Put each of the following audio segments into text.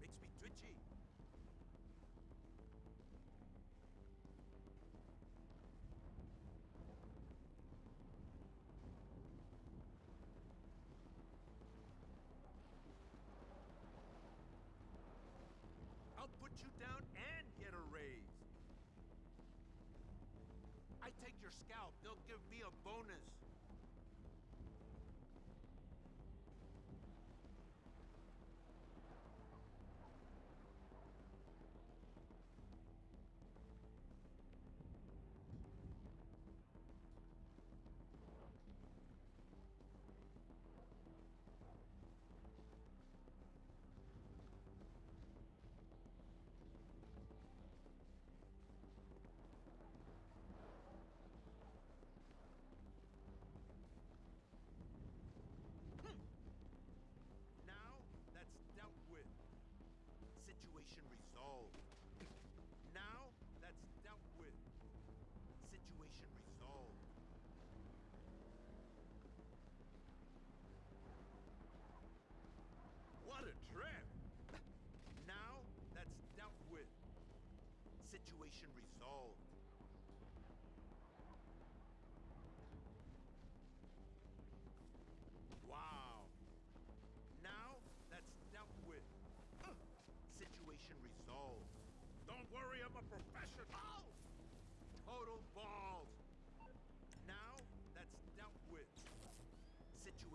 Makes me twitchy. I'll put you down and get a raise. I take your scalp, they'll give me a bonus. Situation resolved. What a trip! Now, that's dealt with. Situation resolved. Wow. Now, that's dealt with. Situation resolved. Don't worry, I'm a professional! Total balls!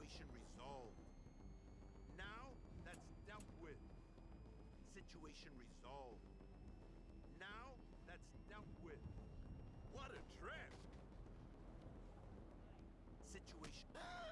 situation resolved. Now, that's dealt with. Situation resolved. Now, that's dealt with. What a trip. Situation...